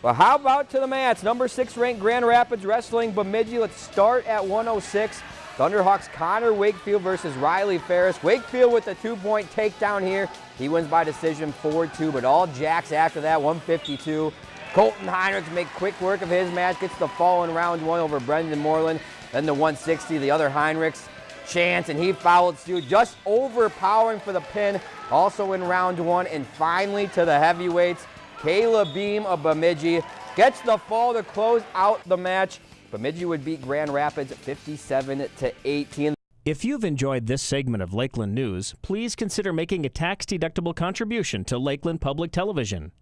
Well, how about to the mats? Number six ranked Grand Rapids Wrestling Bemidji. Let's start at 106. Thunderhawks Connor Wakefield versus Riley Ferris. Wakefield with a two-point takedown here. He wins by decision 4-2, but all jacks after that, 152. Colton Heinrichs make quick work of his match, gets the fall in round one over Brendan Moreland. Then the 160, the other Heinrichs chance, and he fouled Stu, just overpowering for the pin, also in round one. And finally to the heavyweights, Kayla Beam of Bemidji gets the fall to close out the match. Bemidji would beat Grand Rapids 57 to 18. If you've enjoyed this segment of Lakeland News, please consider making a tax-deductible contribution to Lakeland Public Television.